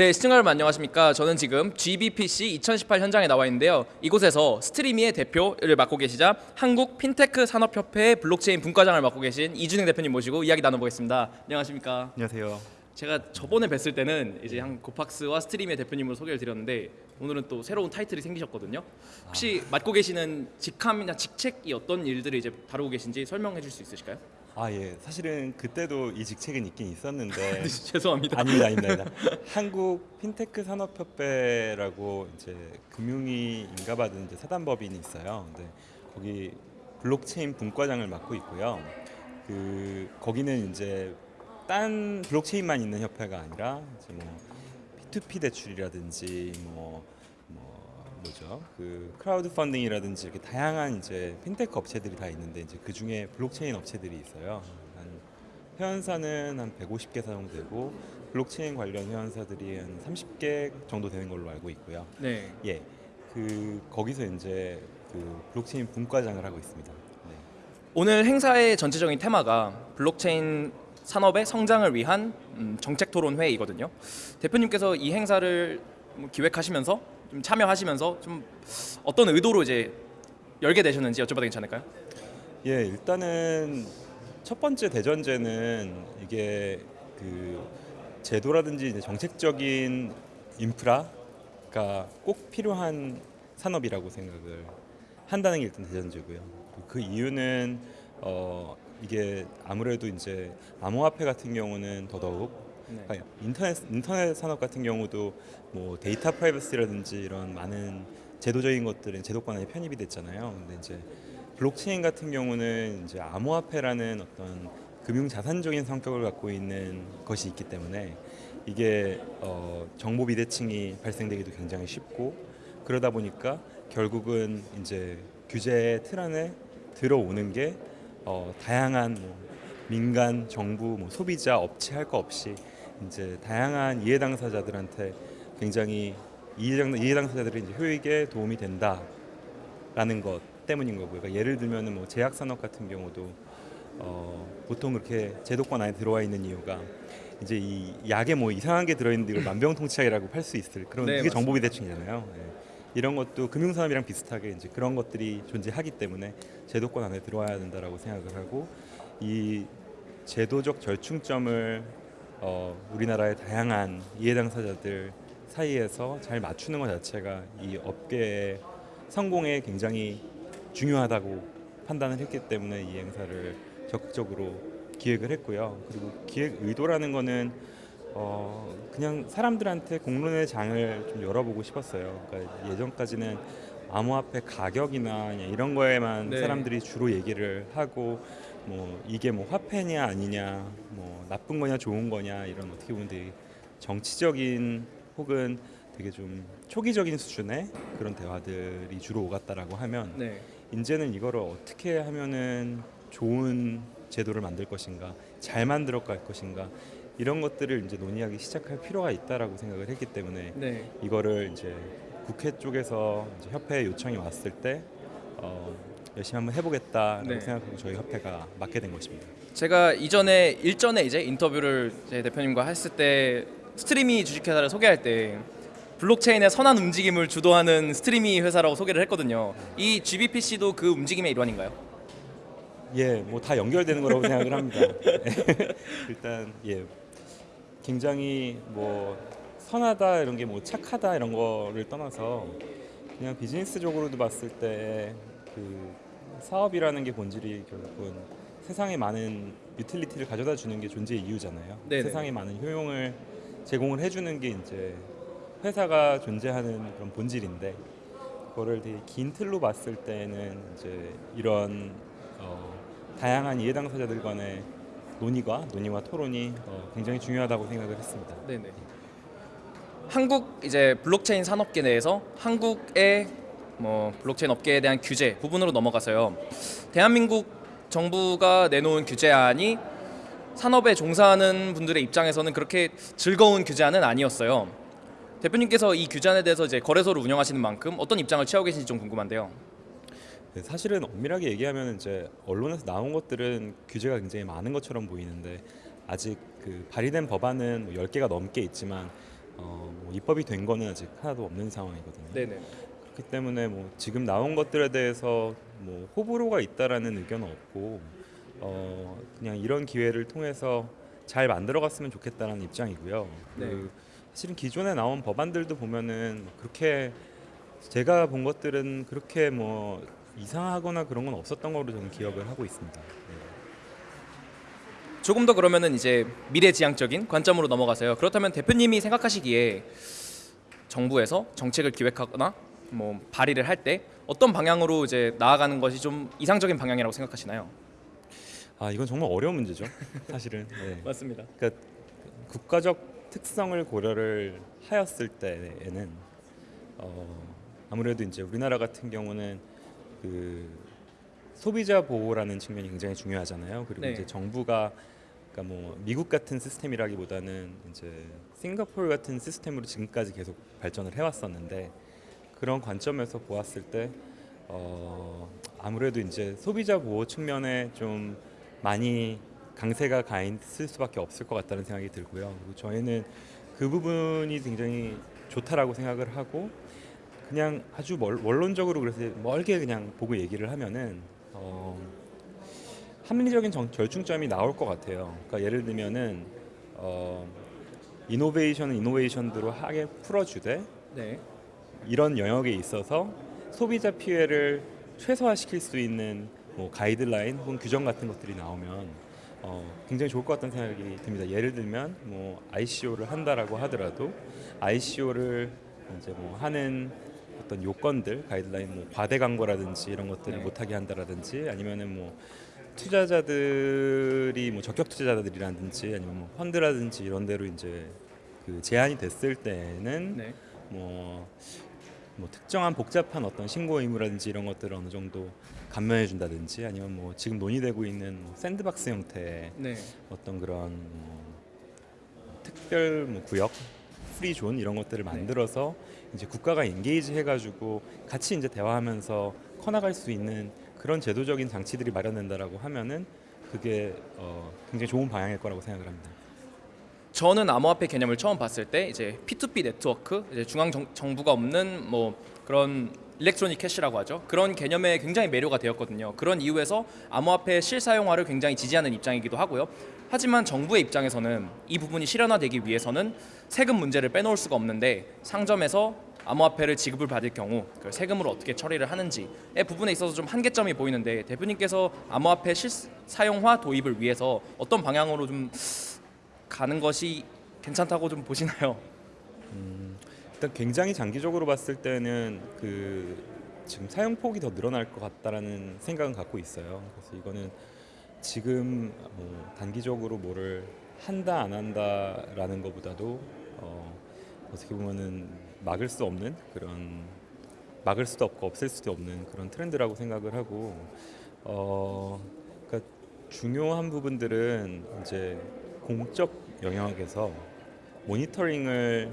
네, 시청자 여러분 안녕하십니까? 저는 지금 GBPC 2018 현장에 나와 있는데요. 이곳에서 스트리미의 대표를 맡고 계시자 한국 핀테크 산업협회 블록체인 분과장을 맡고 계신 이준행 대표님 모시고 이야기 나눠보겠습니다. 안녕하십니까? 안녕하세요. 제가 저번에 뵀을 때는 이제 한 고팍스와 스트리미의 대표님으로 소개를 드렸는데 오늘은 또 새로운 타이틀이 생기셨거든요. 혹시 맡고 계시는 직함이나 직책이 어떤 일들을 이제 다루고 계신지 설명해 줄 수 있으실까요? 아 예, 사실은 그때도 이 직책은 있긴 있었는데 죄송합니다. 아닙니다, 아닙니다. 아닙니다. 한국 핀테크 산업협회라고 이제 금융위 인가받은 이제 사단법인이 있어요. 근데 거기 블록체인 분과장을 맡고 있고요. 그 거기는 이제 딴 블록체인만 있는 협회가 아니라 이제 뭐 P2P 대출이라든지 뭐, 뭐 뭐죠 그 크라우드 펀딩이라든지 이렇게 다양한 이제 핀테크 업체들이 다 있는데 이제 그 중에 블록체인 업체들이 있어요. 한 회원사는 한 150개 정도 되고 블록체인 관련 회원사들이 한 30개 정도 되는 걸로 알고 있고요. 네. 예, 그 거기서 이제 그 블록체인 분과장을 하고 있습니다. 네. 오늘 행사의 전체적인 테마가 블록체인 산업의 성장을 위한 음, 정책 토론 회의거든요. 대표님께서 이 행사를 뭐 기획하시면서 좀 참여하시면서 좀 어떤 의도로 이제 열게 되셨는지 여쭤봐도 괜찮을까요? 예, 일단은 첫 번째 대전제는 이게 그 제도라든지 정책적인 인프라가 꼭 필요한 산업이라고 생각을 한다는 게 일단 대전제고요. 그 이유는 어 이게 아무래도 이제 암호화폐 같은 경우는 더더욱 네. 그러니까 인터넷 인터넷 산업 같은 경우도 뭐 데이터 프라이버시라든지 이런 많은 제도적인 것들은 제도권 안에 편입이 됐잖아요. 근데 이제 블록체인 같은 경우는 이제 암호화폐라는 어떤 금융 자산적인 성격을 갖고 있는 것이 있기 때문에 이게 어, 정보 비대칭이 발생되기도 굉장히 쉽고 그러다 보니까 결국은 이제 규제의 틀 안에 들어오는 게 어, 다양한 뭐 민간, 정부, 뭐 소비자, 업체 할 거 없이 이제 다양한 이해 당사자들한테 굉장히 이해 당- 당사자들이 이제 효익에 도움이 된다라는 것 때문인 거고요. 그러니까 예를 들면은 뭐 제약 산업 같은 경우도 어, 보통 그렇게 제도권 안에 들어와 있는 이유가 이제 이 약에 뭐 이상한 게 들어있는데 이걸 만병통치약이라고 팔 수 있을 그런 네, 그게 맞습니다. 정보 비대칭이잖아요. 예. 이런 것도 금융산업이랑 비슷하게 이제 그런 것들이 존재하기 때문에 제도권 안에 들어와야 된다라고 생각을 하고 이 제도적 절충점을 어, 우리나라의 다양한 이해 당사자들 사이에서 잘 맞추는 것 자체가 이 업계의 성공에 굉장히 중요하다고 판단을 했기 때문에 이 행사를 적극적으로 기획을 했고요. 그리고 기획 의도라는 거는 어 그냥 사람들한테 공론의 장을 좀 열어보고 싶었어요. 그러니까 예전까지는 암호화폐 가격이나 이런 거에만 네. 사람들이 주로 얘기를 하고 뭐 이게 뭐 화폐냐 아니냐 뭐 나쁜 거냐 좋은 거냐 이런 어떻게 보면 되게 정치적인 혹은 되게 좀 초기적인 수준의 그런 대화들이 주로 오갔다라고 하면 네. 이제는 이거를 어떻게 하면은 좋은 제도를 만들 것인가, 잘 만들어 갈 것인가 이런 것들을 이제 논의하기 시작할 필요가 있다라고 생각을 했기 때문에 네. 이거를 이제 국회 쪽에서 이제 협회 요청이 왔을 때 어, 열심히 한번 해보겠다라고 네. 생각하고 저희 협회가 맡게 된 것입니다. 제가 이전에 일전에 이제 인터뷰를 제 대표님과 했을 때 스트리미 주식회사를 소개할 때 블록체인의 선한 움직임을 주도하는 스트리미 회사라고 소개를 했거든요. 이 GBPC도 그 움직임의 일환인가요? 예, 뭐 다 연결되는 거라고 생각을 합니다. 일단 예, 굉장히 뭐 선하다 이런 게 뭐 착하다 이런 거를 떠나서 그냥 비즈니스적으로도 봤을 때 그 사업이라는 게 본질이 결국은 세상에 많은 유틸리티를 가져다 주는 게 존재의 이유잖아요. 네네. 세상에 많은 효용을 제공을 해주는 게 이제 회사가 존재하는 그런 본질인데 그거를 되게 긴 틀로 봤을 때는 이제 이런 어, 다양한 이해 당사자들 간의 논의가 논의와 토론이 어, 굉장히 중요하다고 생각을 했습니다. 네네. 한국 이제 블록체인 산업계 내에서 한국의 뭐 블록체인 업계에 대한 규제 부분으로 넘어가서요. 대한민국 정부가 내놓은 규제안이 산업에 종사하는 분들의 입장에서는 그렇게 즐거운 규제안은 아니었어요. 대표님께서 이 규제안에 대해서 이제 거래소를 운영하시는 만큼 어떤 입장을 취하고 계신지 좀 궁금한데요. 네, 사실은 엄밀하게 얘기하면 이제 언론에서 나온 것들은 규제가 굉장히 많은 것처럼 보이는데 아직 그 발의된 법안은 뭐 10개가 넘게 있지만 어, 뭐 입법이 된 거는 아직 하나도 없는 상황이거든요. 네네. 그렇기 때문에 뭐 지금 나온 것들에 대해서 뭐 호불호가 있다라는 의견은 없고 어, 그냥 이런 기회를 통해서 잘 만들어갔으면 좋겠다는 입장이고요. 네. 그 사실은 기존에 나온 법안들도 보면은 그렇게 제가 본 것들은 그렇게 뭐 이상하거나 그런 건 없었던 걸로 저는 기억을 하고 있습니다. 네. 조금 더 그러면은 이제 미래지향적인 관점으로 넘어가서요. 그렇다면 대표님이 생각하시기에 정부에서 정책을 기획하거나 뭐 발의를 할 때 어떤 방향으로 이제 나아가는 것이 좀 이상적인 방향이라고 생각하시나요? 아 이건 정말 어려운 문제죠. 사실은. 네. 맞습니다. 그러니까 국가적 특성을 고려를 하였을 때에는 어, 아무래도 이제 우리나라 같은 경우는 그 소비자 보호라는 측면이 굉장히 중요하잖아요. 그리고 네. 이제 정부가 그러니까 뭐 미국 같은 시스템이라기보다는 이제 싱가포르 같은 시스템으로 지금까지 계속 발전을 해왔었는데 그런 관점에서 보았을 때 어, 아무래도 이제 소비자 보호 측면에 좀 많이 강세가 가 있을 수밖에 없을 것 같다는 생각이 들고요. 그리고 저희는 그 부분이 굉장히 좋다라고 생각을 하고 그냥 아주 멀, 원론적으로 그래서 멀게 그냥 보고 얘기를 하면은 어, 합리적인 정, 절충점이 나올 것 같아요. 그러니까 예를 들면은 어, 이노베이션은 이노베이션대로 하게 풀어주되 네. 이런 영역에 있어서 소비자 피해를 최소화시킬 수 있는 뭐 가이드라인 혹은 규정 같은 것들이 나오면 어, 굉장히 좋을 것 같다는 생각이 듭니다. 예를 들면 뭐 ICO를 한다라고 하더라도 ICO를 이제 뭐 하는 어떤 요건들 가이드라인 뭐 과대 광고라든지 이런 것들을 네. 못하게 한다라든지 아니면은 뭐 투자자들이 뭐 적격 투자자들이라든지 아니면 뭐 펀드라든지 이런 데로 이제 그 제한이 됐을 때는 네. 뭐, 뭐 특정한 복잡한 어떤 신고 의무라든지 이런 것들을 어느 정도 감면해 준다든지 아니면 뭐 지금 논의되고 있는 뭐 샌드박스 형태의 네. 어떤 그런 뭐 특별 뭐 구역 free zone 이런 것들을 만들어서 이제 국가가 engage 해가지고 같이 이제 대화하면서 커나갈 수 있는 그런 제도적인 장치들이 마련된다라고 하면은 그게 어, 굉장히 좋은 방향일 거라고 생각을 합니다. 저는 암호화폐 개념을 처음 봤을 때 이제 P2P 네트워크, 이제 중앙 정, 정부가 없는 뭐 그런 electronic cash라고 하죠. 그런 개념에 굉장히 매료가 되었거든요. 그런 이유에서 암호화폐 실사용화를 굉장히 지지하는 입장이기도 하고요. 하지만 정부의 입장에서는 이 부분이 실현화되기 위해서는 세금 문제를 빼놓을 수가 없는데 상점에서 암호화폐를 지급을 받을 경우 그 세금으로 어떻게 처리를 하는지의 부분에 있어서 좀 한계점이 보이는데 대표님께서 암호화폐 실사용화 도입을 위해서 어떤 방향으로 좀 가는 것이 괜찮다고 좀 보시나요? 일단 굉장히 장기적으로 봤을 때는 그 지금 사용 폭이 더 늘어날 것 같다라는 생각은 갖고 있어요. 그래서 이거는 지금 뭐 단기적으로 뭐를 한다 안 한다라는 것보다도 어, 어떻게 보면은 막을 수 없는 그런 막을 수도 없고 없앨 수도 없는 그런 트렌드라고 생각을 하고 어 그러니까 중요한 부분들은 이제 공적 영역에서 모니터링을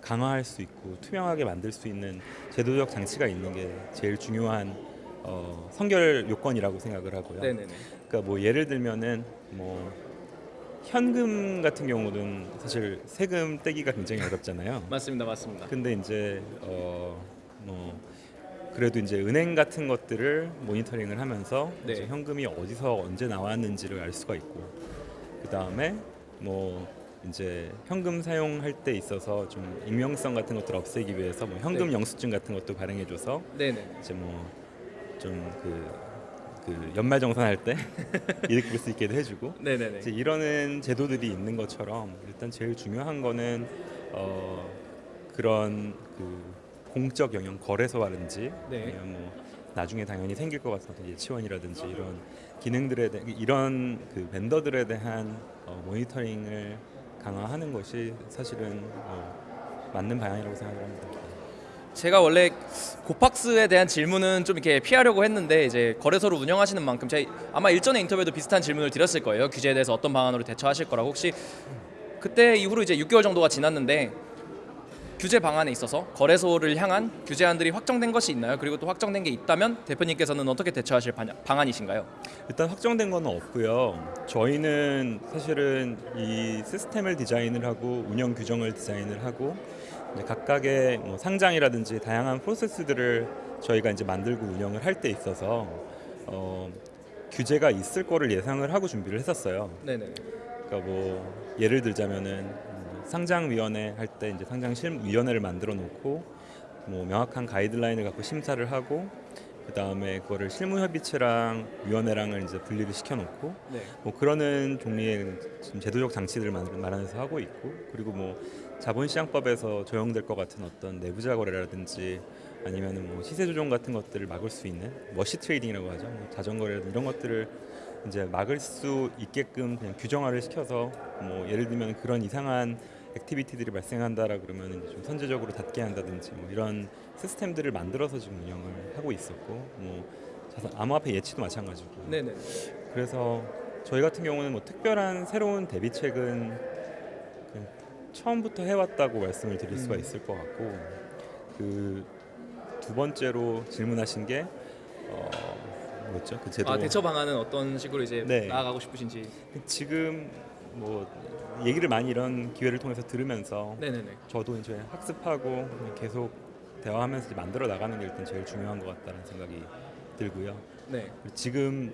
강화할 수 있고 투명하게 만들 수 있는 제도적 장치가 있는 게 제일 중요한 어, 선결 요건이라고 생각을 하고요. 네네네. 그러니까 뭐 예를 들면은 뭐 현금 같은 경우는 사실 세금 떼기가 굉장히 어렵잖아요. 맞습니다, 맞습니다. 근데 이제 어 뭐 그래도 이제 은행 같은 것들을 모니터링을 하면서 네. 현금이 어디서 언제 나왔는지를 알 수가 있고 그 다음에 뭐 이제 현금 사용할 때 있어서 좀 익명성 같은 것들을 없애기 위해서 뭐 현금 네. 영수증 같은 것도 발행해줘서 네네. 이제 뭐좀그 그 연말 정산할 때 볼수 있게도 해주고 네네네. 이제 이러는 제도들이 있는 것처럼 일단 제일 중요한 거는 어 그런 그 공적 영역 거래소라든지 네. 아니면 뭐 나중에 당연히 생길 것 같은 예치원이라든지 이런 기능들에 대한 이런 그 벤더들에 대한 어, 모니터링을 강화하는 것이 사실은 어, 맞는 방향이라고 생각을 합니다. 제가 원래 고팍스에 대한 질문은 좀 이렇게 피하려고 했는데 이제 거래소를 운영하시는 만큼 제가 아마 일전에 인터뷰에도 비슷한 질문을 드렸을 거예요. 규제에 대해서 어떤 방안으로 대처하실 거라고 혹시 그때 이후로 이제 6개월 정도가 지났는데 규제 방안에 있어서 거래소를 향한 규제안들이 확정된 것이 있나요? 그리고 또 확정된 게 있다면 대표님께서는 어떻게 대처하실 방- 방안이신가요? 일단 확정된 건 없고요. 저희는 사실은 이 시스템을 디자인을 하고 운영 규정을 디자인을 하고 각각의 뭐 상장이라든지 다양한 프로세스들을 저희가 이제 만들고 운영을 할 때 있어서 어, 규제가 있을 거를 예상을 하고 준비를 했었어요. 네네. 그러니까 뭐 예를 들자면은 음, 상장위원회 할 때 이제 상장실위원회를 만들어 놓고 뭐 명확한 가이드라인을 갖고 심사를 하고 그 다음에 그거를 실무협의체랑 위원회랑을 이제 분리를 시켜놓고 네. 뭐 그러는 종류의 지금 제도적 장치들을 만- 마련해서 하고 있고 그리고 뭐 자본시장법에서 적용될 것 같은 어떤 내부자 거래라든지 아니면은 뭐 시세 조정 같은 것들을 막을 수 있는 wash trading이라고 하죠 뭐 자전거래라든지 이런 것들을 이제 막을 수 있게끔 그냥 규정화를 시켜서 뭐 예를 들면 그런 이상한 activity들이 발생한다라 그러면 좀 선제적으로 닫게 한다든지 뭐 이런 시스템들을 만들어서 지금 운영을 하고 있었고 뭐 자산 암호화폐 예치도 마찬가지고 네네. 그래서 저희 같은 경우는 뭐 특별한 새로운 대비책은 처음부터 해왔다고 말씀을 드릴 수가 음. 있을 것 같고 그 두 번째로 질문하신 게 어, 뭐였죠? 그 제도 아 대처 방안은 어떤 식으로 이제 네. 나아가고 싶으신지. 지금 뭐 얘기를 많이 이런 기회를 통해서 들으면서 네네네. 저도 이제 학습하고 계속 대화하면서 만들어 나가는 게 일단 제일 중요한 것 같다는 생각이 들고요. 네. 지금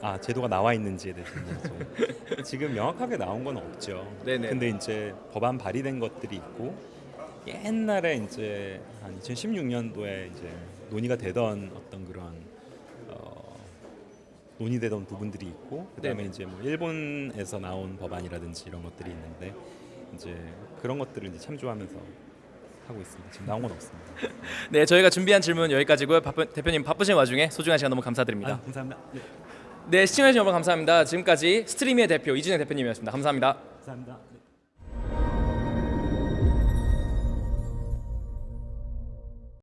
뭐아 제도가 나와 있는지에 대해서 이제 지금 명확하게 나온 건 없죠. 네네. 근데 이제 법안 발의된 것들이 있고 옛날에 이제 한 2016년도에 이제 논의가 되던 어떤 그런 어, 논의되던 부분들이 있고 그다음에 네네. 이제 뭐 일본에서 나온 법안이라든지 이런 것들이 있는데 이제 그런 것들을 이제 참조하면서 하고 있습니다. 지금 나온 건 없습니다. 네, 저희가 준비한 질문 여기까지고요. 바쁘, 대표님 바쁘신 와중에 소중한 시간 너무 감사드립니다. 아, 감사합니다. 네, 네, 시청해주신 여러분 감사합니다. 지금까지 스트리미의 대표 이진혜 대표님이었습니다. 감사합니다. 감사합니다. 네.